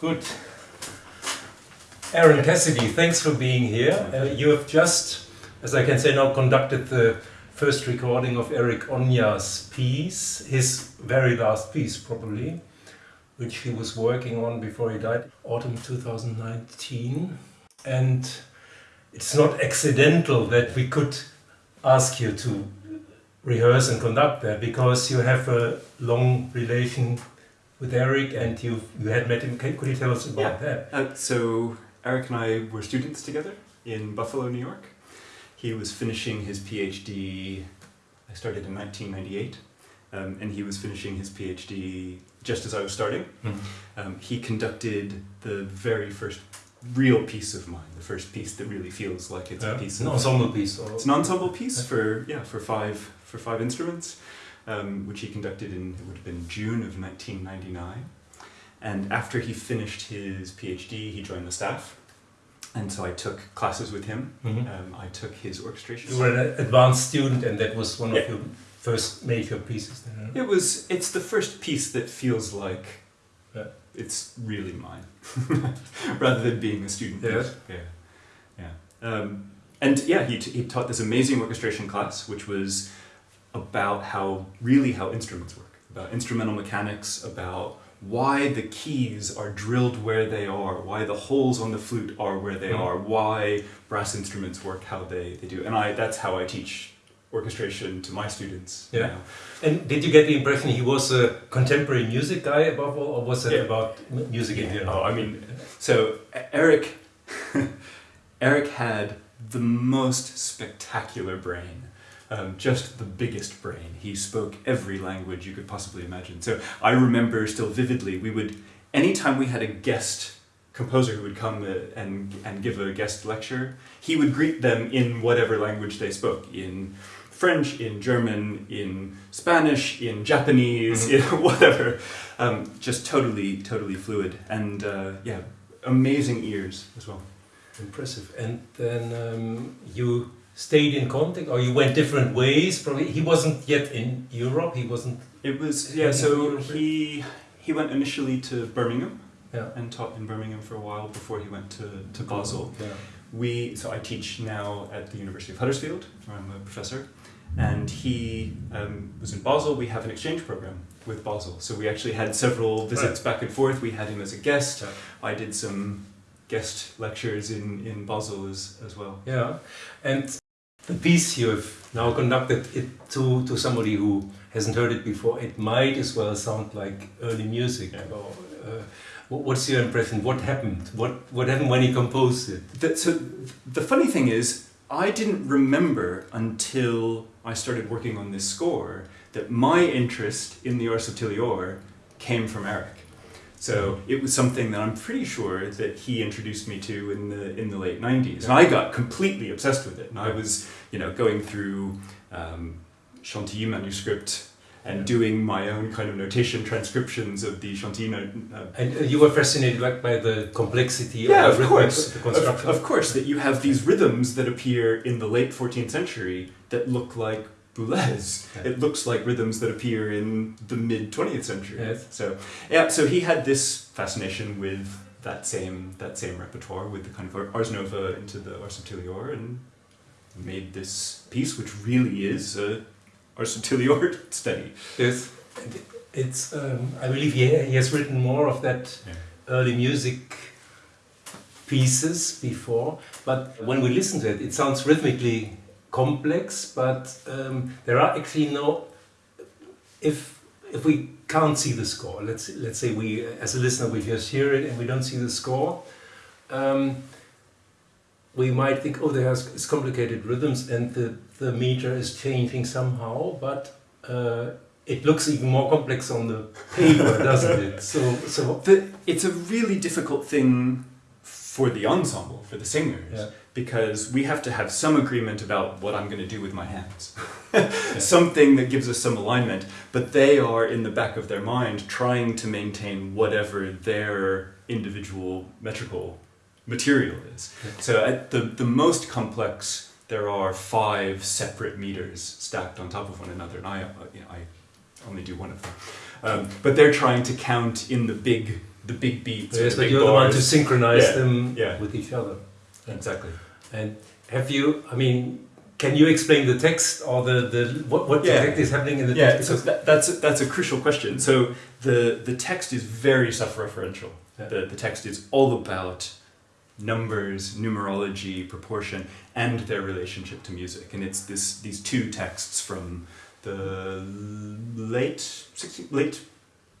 Good. Aaron Cassidy, thanks for being here. Uh, you have just, as I can say now, conducted the first recording of Erik Oña's piece, his very last piece probably, which he was working on before he died, autumn 2019. And it's not accidental that we could ask you to rehearse and conduct that because you have a long relation with Erik, and you you had met him. Could you tell us about yeah. that? Uh, so Eric and I were students together in Buffalo, New York. He was finishing his PhD, I started in 1998, um, and he was finishing his PhD just as I was starting. Mm. Um, he conducted the very first real piece of mine, the first piece that really feels like it's Yeah. a piece An of ensemble piece. Or It's an ensemble piece for yeah for five for five instruments, um, which he conducted in it would have been June of 1999. And after he finished his PhD, he joined the staff, and so I took classes with him. Mhm. Um, I took his orchestration. You were an advanced student, and that was one Yeah. of your first major pieces. Then, huh? It was it's the first piece that feels like Yeah. it's really mine, rather than being a student. Yeah. piece. yeah, yeah. Um, and yeah, he, t- he taught this amazing orchestration class, which was about how really how instruments work, about instrumental mechanics, about why the keys are drilled where they are, why the holes on the flute are where they Mhm. are, why brass instruments work how they, they do. And I that's how I teach orchestration to my students Yeah. now. And did you get the impression he was a contemporary music guy above all, or was it Yeah. about music in general? Oh, I mean, so Erik, Erik had the most spectacular brain, um, just the biggest brain. He spoke every language you could possibly imagine. So I remember still vividly. We would, anytime we had a guest composer who would come uh, and and give a guest lecture, he would greet them in whatever language they spoke in. French, in German, in Spanish, in Japanese, in whatever, um, just totally, totally fluid, and uh, yeah, amazing ears as well. Impressive. And then um, you stayed in contact, or you went different ways. Probably he wasn't yet in Europe. He wasn't. It was yeah. So he he went initially to Birmingham Yeah. and taught in Birmingham for a while before he went to to Basel. Yeah. We so I teach now at the University of Huddersfield, where I'm a professor, and he um, was in Basel. We have an exchange program with Basel, so we actually had several visits back and forth. We had him as a guest. Yeah. I did some guest lectures in in Basel as as well. Yeah, and the piece you have now conducted it to to somebody who hasn't heard it before. It might as well sound like early music. Yeah. Or, uh, what's your impression? What happened? What what happened when he composed it? The, so the funny thing is, I didn't remember until I started working on this score that my interest in the Ars Subtilior came from Erik. So it was something that I'm pretty sure that he introduced me to in the in the late '90s, and I got completely obsessed with it. And I was, you know, going through um, Chantilly manuscript and doing my own kind of notation transcriptions of the Chantilly. Uh, And uh, you were fascinated like by the complexity yeah, of of course. Of, of course, that you have these rhythms that appear in the late 14th century that look like Boulez. It looks like rhythms that appear in the mid 20th century. Yes. So, yeah, so he had this fascination with that same that same repertoire with the kind of Ars Nova into the Ars Subtilior and made this piece, which really is a Ars Subtilior study. Yes. It's. Um, I believe he, he has written more of that Yeah. early music pieces before, but when we listen to it, it sounds rhythmically complex. But um, there are actually no. If if we can't see the score, let's let's say we as a listener we just hear it and we don't see the score. Um, we might think, oh, there's it's complicated rhythms and the, the meter is changing somehow, but uh, it looks even more complex on the paper, doesn't it? So, so The, it's a really difficult thing for the ensemble, for the singers, Yeah. because we have to have some agreement about what I'm going to do with my hands. Something that gives us some alignment, but they are in the back of their mind trying to maintain whatever their individual metrical material is. Yeah. So at the, the most complex, there are five separate meters stacked on top of one another, and I, uh, you know, I only do one of them. Um, but they're trying to count in the big the big beats. Yes, but you're the one to synchronize Yeah, them yeah. with each other. Exactly. And have you? I mean, can you explain the text or the, the what what Yeah. exactly is happening in the Yeah, text? so that, that's a, that's a crucial question. So the the text is very self-referential. Yeah. The the text is all about numbers, numerology, proportion, and their relationship to music. And it's this these two texts from the late 16, late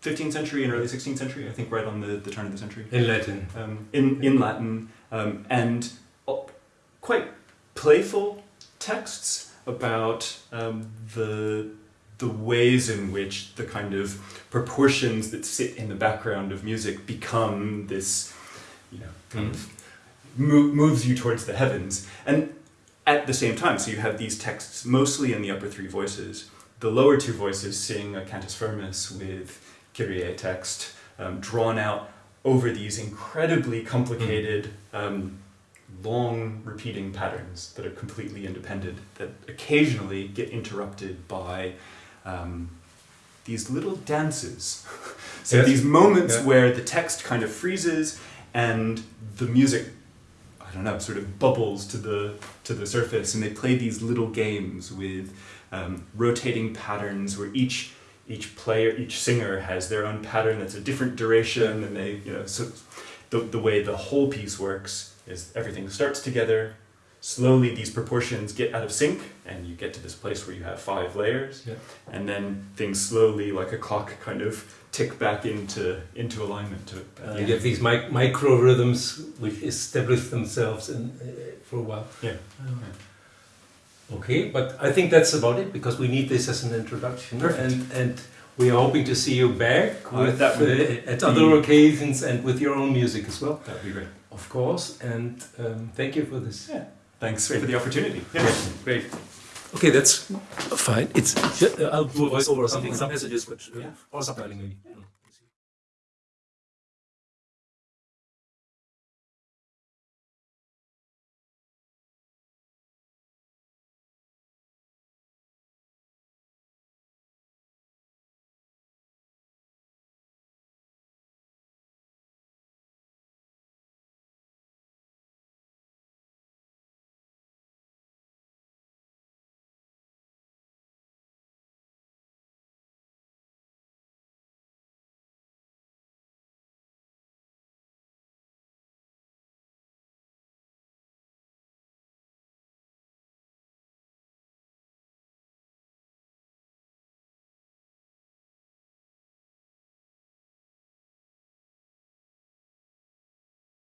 15th century and early 16th century. I think right on the, the turn of the century in Latin. um, in, in Latin um, and uh, quite playful texts about um, the, the ways in which the kind of proportions that sit in the background of music become this, you know, kind of mo- moves you towards the heavens. And at the same time, so you have these texts mostly in the upper three voices. The lower two voices sing a cantus firmus with Kyrie text um, drawn out over these incredibly complicated, um, long repeating patterns that are completely independent, that occasionally get interrupted by um, these little dances. so Yes. these moments Yeah. where the text kind of freezes and the music, I don't know, sort of bubbles to the to the surface, and they play these little games with um, rotating patterns where each each player, each singer has their own pattern that's a different duration, and they, you know, so the, the way the whole piece works is everything starts together. Slowly, these proportions get out of sync, and you get to this place where you have five layers, Yeah. and then things slowly, like a clock, kind of tick back into into alignment to Uh, You get these mic- micro rhythms which establish themselves in, uh, for a while. Yeah. Okay, but I think that's about it because we need this as an introduction, Perfect. and and we are hoping to see you back with that uh, at other occasions and with your own music as well, That would be great. of course. And um, thank you for this. Yeah. Thanks for the opportunity. Yeah. Great. Okay, that's fine. It's I'll do a voiceover or something, some messages, but uh, Yeah. or subtitling maybe.